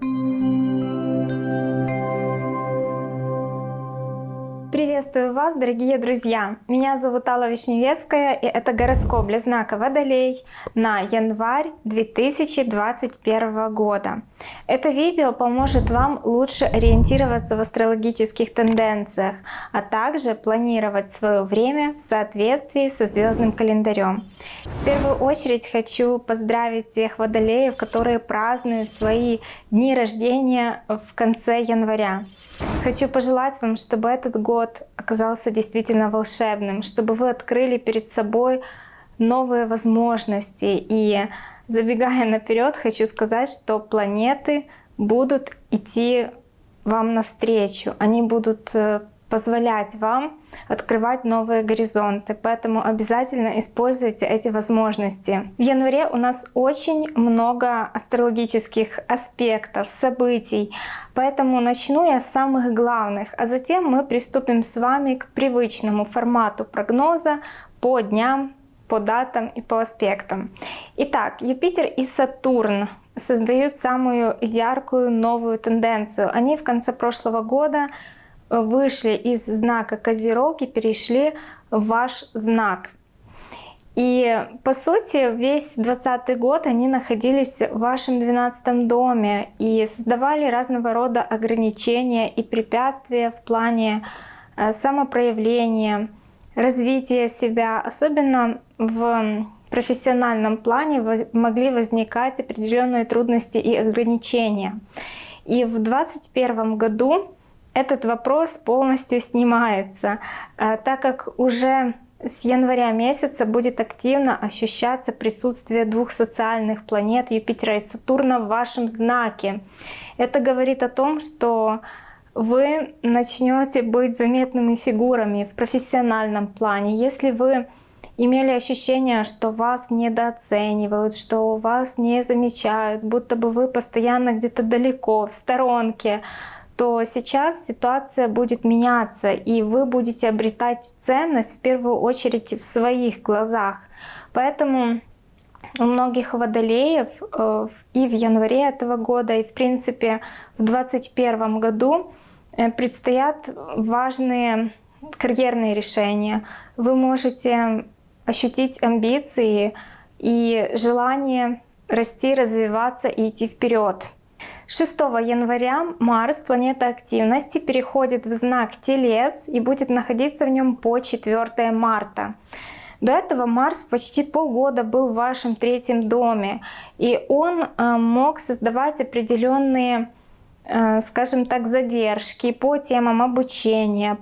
Thank you. Приветствую вас, дорогие друзья! Меня зовут Алла Вишневецкая, и это гороскоп для знака Водолей на январь 2021 года. Это видео поможет вам лучше ориентироваться в астрологических тенденциях, а также планировать свое время в соответствии со звездным календарем. В первую очередь хочу поздравить тех водолеев, которые празднуют свои дни рождения в конце января. Хочу пожелать вам, чтобы этот год оказался действительно волшебным, чтобы вы открыли перед собой новые возможности. И забегая наперед, хочу сказать, что планеты будут идти вам навстречу. Они будут э, позволять вам открывать новые горизонты. Поэтому обязательно используйте эти возможности. В январе у нас очень много астрологических аспектов, событий. Поэтому начну я с самых главных, а затем мы приступим с вами к привычному формату прогноза по дням, по датам и по аспектам. Итак, Юпитер и Сатурн создают самую яркую новую тенденцию. Они в конце прошлого года вышли из знака Козерог и перешли в ваш знак. И по сути весь 20 год они находились в вашем 12 доме и создавали разного рода ограничения и препятствия в плане э, самопроявления, развития себя. Особенно в профессиональном плане могли возникать определенные трудности и ограничения. И в 2021 году этот вопрос полностью снимается, э, так как уже с января месяца будет активно ощущаться присутствие двух социальных планет Юпитера и Сатурна в вашем знаке. Это говорит о том, что вы начнете быть заметными фигурами в профессиональном плане. Если вы имели ощущение, что вас недооценивают, что вас не замечают, будто бы вы постоянно где-то далеко, в сторонке, то сейчас ситуация будет меняться, и вы будете обретать ценность в первую очередь в своих глазах. Поэтому у многих водолеев э, и в январе этого года, и в принципе в 2021 году э, предстоят важные карьерные решения. Вы можете ощутить амбиции и желание расти, развиваться и идти вперед. 6 января Марс, планета активности, переходит в знак Телец и будет находиться в нем по 4 марта. До этого Марс почти полгода был в вашем третьем доме, и он э, мог создавать определенные, э, скажем так, задержки по темам обучения,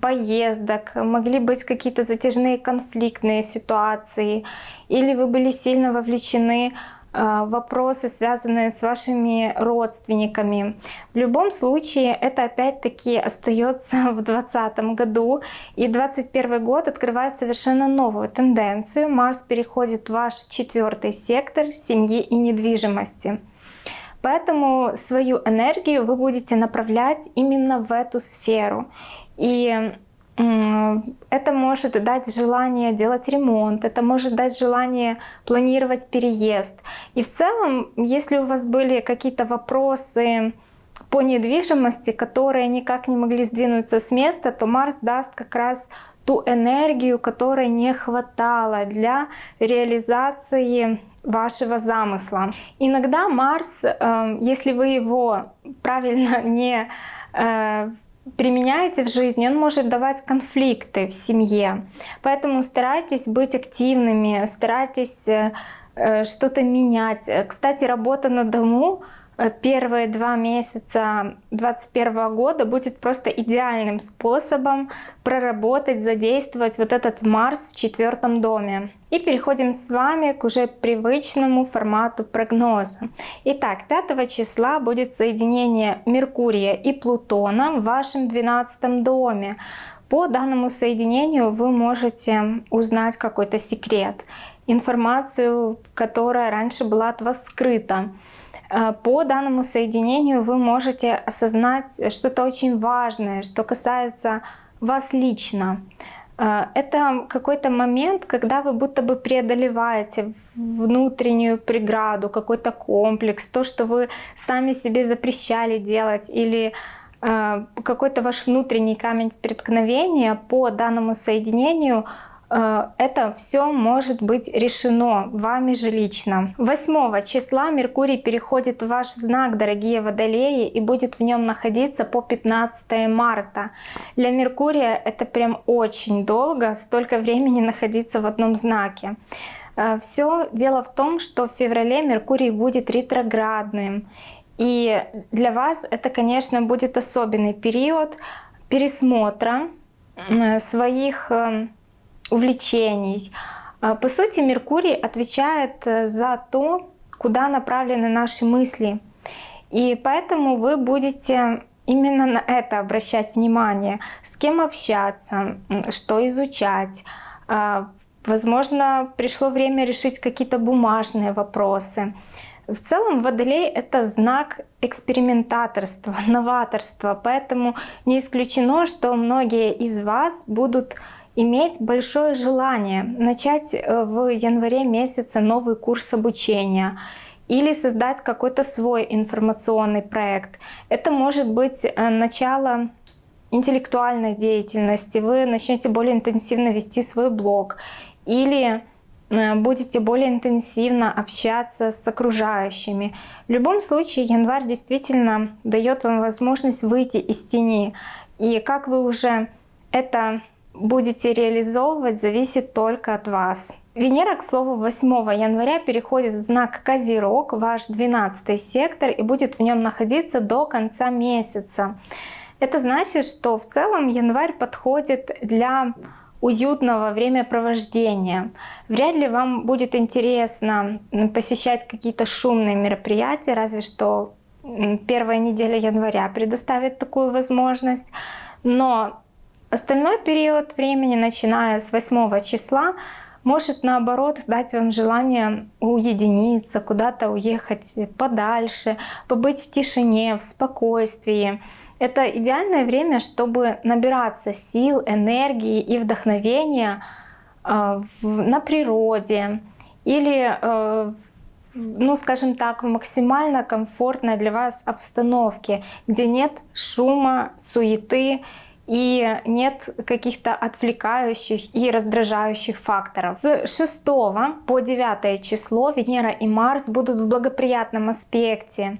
поездок, могли быть какие-то затяжные конфликтные ситуации, или вы были сильно вовлечены вопросы, связанные с вашими родственниками. В любом случае, это опять-таки остается в 2020 году. И 2021 год открывает совершенно новую тенденцию. Марс переходит в ваш четвертый сектор семьи и недвижимости. Поэтому свою энергию вы будете направлять именно в эту сферу. И это может дать желание делать ремонт, это может дать желание планировать переезд. И в целом, если у вас были какие-то вопросы по недвижимости, которые никак не могли сдвинуться с места, то Марс даст как раз ту энергию, которой не хватало для реализации вашего замысла. Иногда Марс, э, если вы его правильно не э, применяете в жизни, он может давать конфликты в семье. Поэтому старайтесь быть активными, старайтесь э, э, что-то менять. Кстати, работа на дому Э, первые два месяца 2021 года будет просто идеальным способом проработать, задействовать вот этот Марс в четвертом доме. И переходим с вами к уже привычному формату прогноза. Итак, 5 числа будет соединение Меркурия и Плутона в вашем 12 доме. По данному соединению вы можете узнать какой-то секрет, информацию, которая раньше была от вас скрыта. Э, по данному соединению вы можете осознать что-то очень важное, что касается вас лично. Э, это какой-то момент, когда вы будто бы преодолеваете внутреннюю преграду, какой-то комплекс, то, что вы сами себе запрещали делать или э, какой-то ваш внутренний камень преткновения по данному соединению – это все может быть решено вами же лично. 8 числа Меркурий переходит в ваш знак, дорогие водолеи, и будет в нем находиться по 15 марта. Для Меркурия это прям очень долго, столько времени находиться в одном знаке. Э, все дело в том, что в феврале Меркурий будет ретроградным. И для вас это, конечно, будет особенный период пересмотра своих эм, увлечений. А, по сути, Меркурий отвечает э, за то, куда направлены наши мысли. И поэтому вы будете именно на это обращать внимание, с кем общаться, что изучать. А, возможно, пришло время решить какие-то бумажные вопросы. В целом Водолей — это знак экспериментаторства, новаторства, поэтому не исключено, что многие из вас будут иметь большое желание начать э, в январе месяце новый курс обучения или создать какой-то свой информационный проект. Это может быть э, начало интеллектуальной деятельности, вы начнете более интенсивно вести свой блог или э, будете более интенсивно общаться с окружающими. В любом случае январь действительно дает вам возможность выйти из тени. И как вы уже это будете реализовывать, зависит только от вас. Венера, к слову, 8 января переходит в знак Козерог, ваш 12 сектор, и будет в нем находиться до конца месяца. Это значит, что в целом январь подходит для уютного времяпровождения. Вряд ли вам будет интересно посещать какие-то шумные мероприятия, разве что первая неделя января предоставит такую возможность. Но Остальной период времени, начиная с 8 числа, может наоборот дать вам желание уединиться, куда-то уехать подальше, побыть в тишине, в спокойствии. Это идеальное время, чтобы набираться сил, энергии и вдохновения э, на природе или, э, ну скажем так, в максимально комфортной для вас обстановке, где нет шума, суеты и нет каких-то отвлекающих и раздражающих факторов. С 6 по 9 число Венера и Марс будут в благоприятном аспекте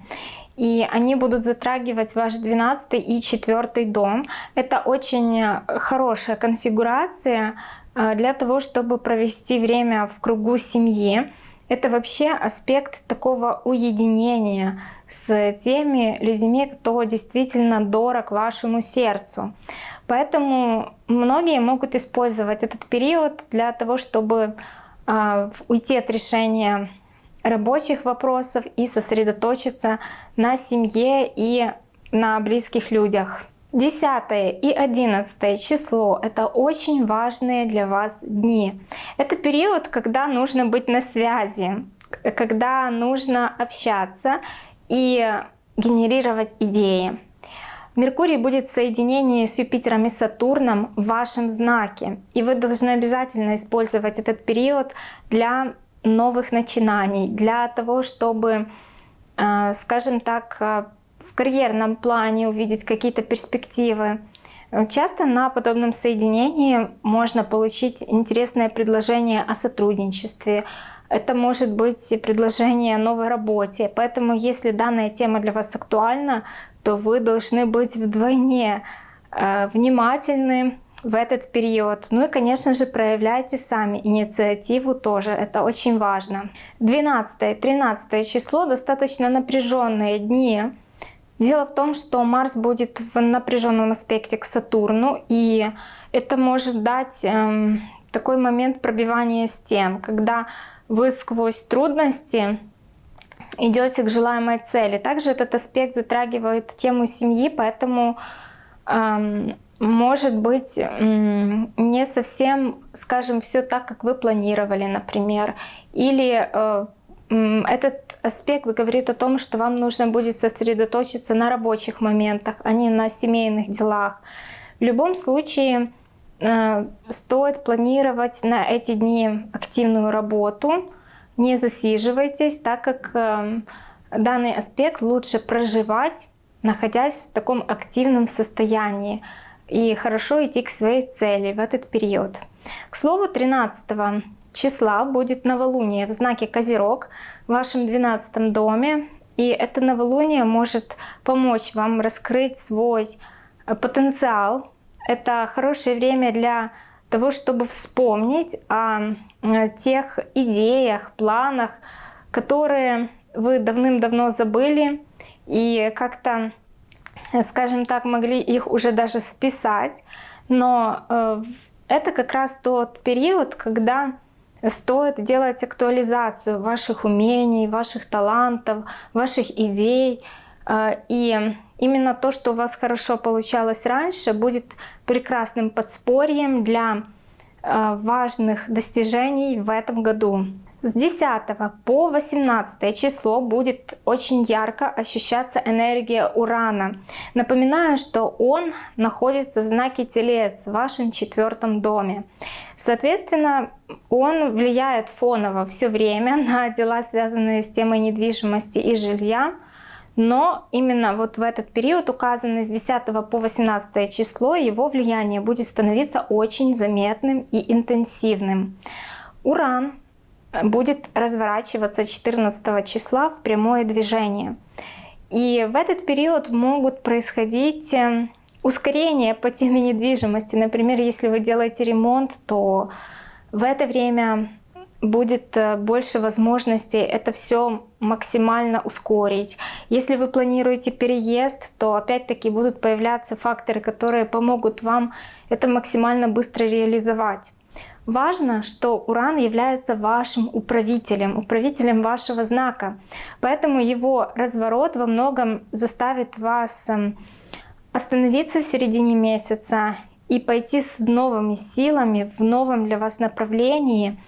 и они будут затрагивать ваш 12 и 4 дом. Это очень хорошая конфигурация э, для того, чтобы провести время в кругу семьи. Это вообще аспект такого уединения с теми людьми, кто действительно дорог вашему сердцу. Поэтому многие могут использовать этот период для того, чтобы э, уйти от решения рабочих вопросов и сосредоточиться на семье и на близких людях. 10 и 11 число — это очень важные для вас дни. Это период, когда нужно быть на связи, когда нужно общаться и генерировать идеи. Меркурий будет в соединении с Юпитером и Сатурном в вашем знаке. И вы должны обязательно использовать этот период для новых начинаний, для того, чтобы, э, скажем так, э, в карьерном плане увидеть какие-то перспективы. Часто на подобном соединении можно получить интересное предложение о сотрудничестве. Это может быть предложение о новой работе. Поэтому если данная тема для вас актуальна, то вы должны быть вдвойне э, внимательны в этот период. Ну и, конечно же, проявляйте сами инициативу тоже, это очень важно. 12-13 число достаточно напряженные дни, Дело в том, что Марс будет в напряженном аспекте к Сатурну, и это может дать эм, такой момент пробивания стен, когда вы сквозь трудности идете к желаемой цели. Также этот аспект затрагивает тему семьи, поэтому эм, может быть не совсем, скажем, все так, как вы планировали, например, или э, этот аспект говорит о том, что вам нужно будет сосредоточиться на рабочих моментах, а не на семейных делах. В любом случае, стоит планировать на эти дни активную работу. Не засиживайтесь, так как э, данный аспект лучше проживать, находясь в таком активном состоянии и хорошо идти к своей цели в этот период. К слову, 13 числа будет новолуние в знаке Козерог в вашем 12 доме. И это новолуние может помочь вам раскрыть свой э, потенциал. Это хорошее время для того, чтобы вспомнить о э, тех идеях, планах, которые вы давным-давно забыли и как-то, э, скажем так, могли их уже даже списать. Но это как раз тот период, когда стоит делать актуализацию ваших умений, ваших талантов, ваших идей. Э, и именно то, что у вас хорошо получалось раньше, будет прекрасным подспорьем для э, важных достижений в этом году. С 10 по 18 число будет очень ярко ощущаться энергия Урана. Напоминаю, что он находится в знаке Телец в вашем четвертом доме. Соответственно, он влияет фоново все время на дела, связанные с темой недвижимости и жилья. Но именно вот в этот период, указанный с 10 по 18 число, его влияние будет становиться очень заметным и интенсивным. Уран будет разворачиваться 14 числа в прямое движение. И в этот период могут происходить э, ускорения по теме недвижимости. Например, если вы делаете ремонт, то в это время будет э, больше возможностей это все максимально ускорить. Если вы планируете переезд, то опять-таки будут появляться факторы, которые помогут вам это максимально быстро реализовать. Важно, что Уран является вашим управителем, управителем вашего знака. Поэтому его разворот во многом заставит вас эм, остановиться в середине месяца и пойти с новыми силами в новом для вас направлении.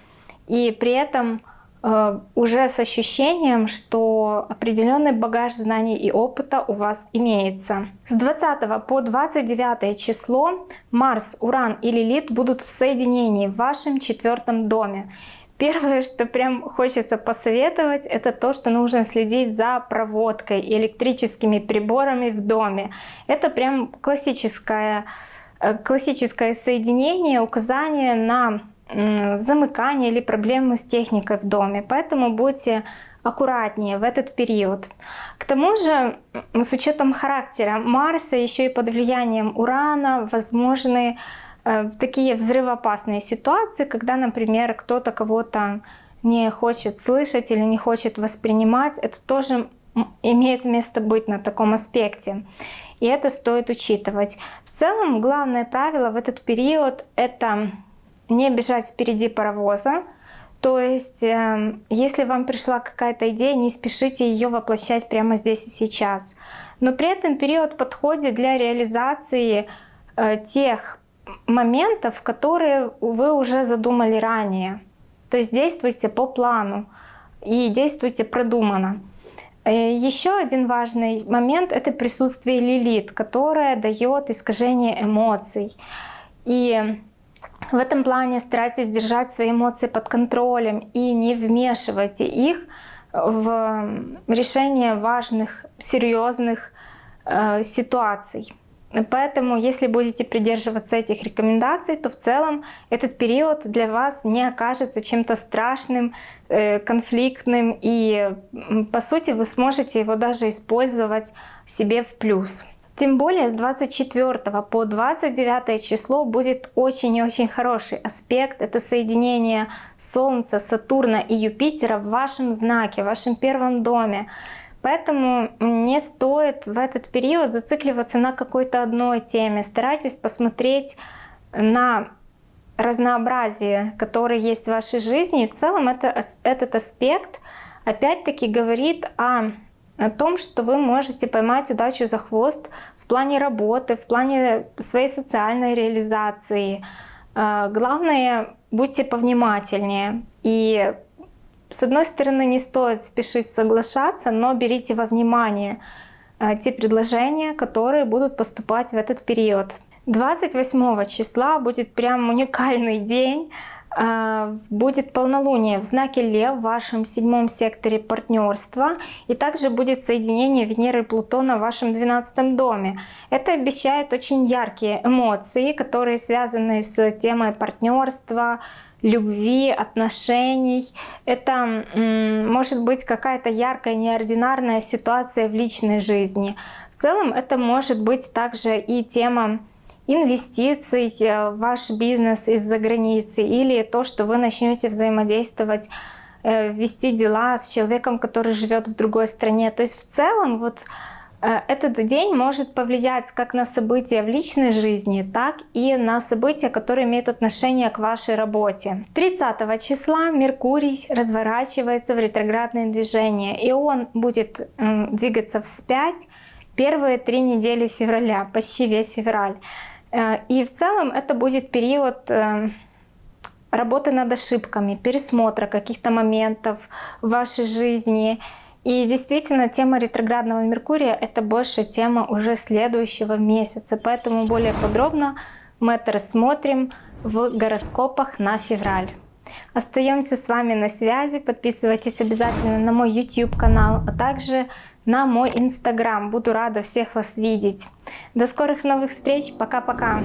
И при этом уже с ощущением, что определенный багаж знаний и опыта у вас имеется. С 20 по 29 число Марс, Уран и Лилит будут в соединении в вашем четвертом доме. Первое, что прям хочется посоветовать, это то, что нужно следить за проводкой и электрическими приборами в доме. Это прям классическое, э, классическое соединение, указание на замыкание или проблемы с техникой в доме. Поэтому будьте аккуратнее в этот период. К тому же, с учетом характера Марса, еще и под влиянием Урана, возможны э, такие взрывоопасные ситуации, когда, например, кто-то кого-то не хочет слышать или не хочет воспринимать. Это тоже имеет место быть на таком аспекте. И это стоит учитывать. В целом, главное правило в этот период — это не бежать впереди паровоза. То есть, эм, если вам пришла какая-то идея, не спешите ее воплощать прямо здесь и сейчас. Но при этом период подходит для реализации э, тех моментов, которые вы уже задумали ранее. То есть действуйте по плану и действуйте продуманно. Э, Еще один важный момент — это присутствие лилит, которое дает искажение эмоций. И в этом плане старайтесь держать свои эмоции под контролем и не вмешивайте их в решение важных, серьезных э, ситуаций. Поэтому, если будете придерживаться этих рекомендаций, то в целом этот период для вас не окажется чем-то страшным, э, конфликтным, и по сути вы сможете его даже использовать себе в плюс. Тем более с 24 по 29 число будет очень и очень хороший аспект. Это соединение Солнца, Сатурна и Юпитера в вашем знаке, в вашем первом доме. Поэтому не стоит в этот период зацикливаться на какой-то одной теме. Старайтесь посмотреть на разнообразие, которое есть в вашей жизни. И в целом это, этот аспект опять-таки говорит о о том, что вы можете поймать удачу за хвост в плане работы, в плане своей социальной реализации. А, главное, будьте повнимательнее. И с одной стороны, не стоит спешить соглашаться, но берите во внимание а, те предложения, которые будут поступать в этот период. 28 числа будет прям уникальный день. А, будет полнолуние в знаке Лев в вашем седьмом секторе партнерства и также будет соединение Венеры и Плутона в вашем двенадцатом доме. Это обещает очень яркие эмоции, которые связаны с темой партнерства, любви, отношений. Это может быть какая-то яркая, неординарная ситуация в личной жизни. В целом это может быть также и тема инвестиций э, ваш бизнес из-за границы или то, что вы начнете взаимодействовать, э, вести дела с человеком, который живет в другой стране. То есть в целом вот э, этот день может повлиять как на события в личной жизни, так и на события, которые имеют отношение к вашей работе. 30 числа Меркурий разворачивается в ретроградное движение, и он будет двигаться вспять первые три недели февраля, почти весь февраль. Э, и в целом это будет период э, работы над ошибками, пересмотра каких-то моментов в вашей жизни. И действительно, тема ретроградного Меркурия — это больше тема уже следующего месяца. Поэтому более подробно мы это рассмотрим в гороскопах на февраль. Остаемся с вами на связи. Подписывайтесь обязательно на мой YouTube канал, а также на мой инстаграм. Буду рада всех вас видеть. До скорых новых встреч. Пока-пока.